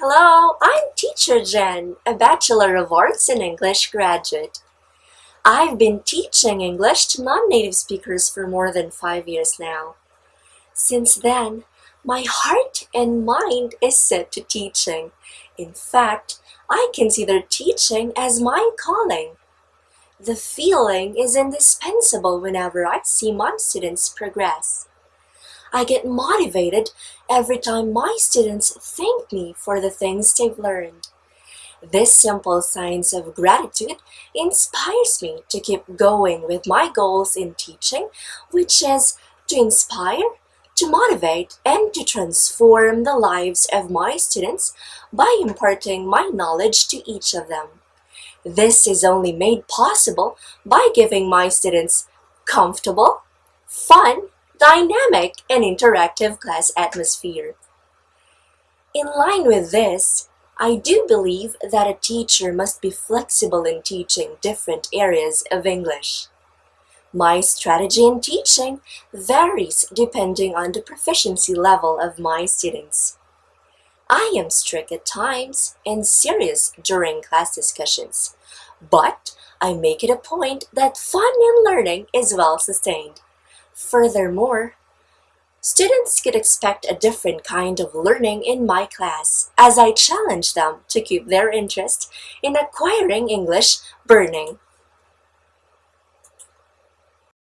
Hello, I'm Teacher Jen, a Bachelor of Arts in English graduate. I've been teaching English to non-native speakers for more than five years now. Since then, my heart and mind is set to teaching. In fact, I consider teaching as my calling. The feeling is indispensable whenever I see my students progress. I get motivated every time my students thank me for the things they've learned. This simple signs of gratitude inspires me to keep going with my goals in teaching, which is to inspire, to motivate, and to transform the lives of my students by imparting my knowledge to each of them. This is only made possible by giving my students comfortable, fun, dynamic, and interactive class atmosphere. In line with this, I do believe that a teacher must be flexible in teaching different areas of English. My strategy in teaching varies depending on the proficiency level of my students. I am strict at times and serious during class discussions, but I make it a point that fun and learning is well sustained. Furthermore, students could expect a different kind of learning in my class as I challenge them to keep their interest in acquiring English burning.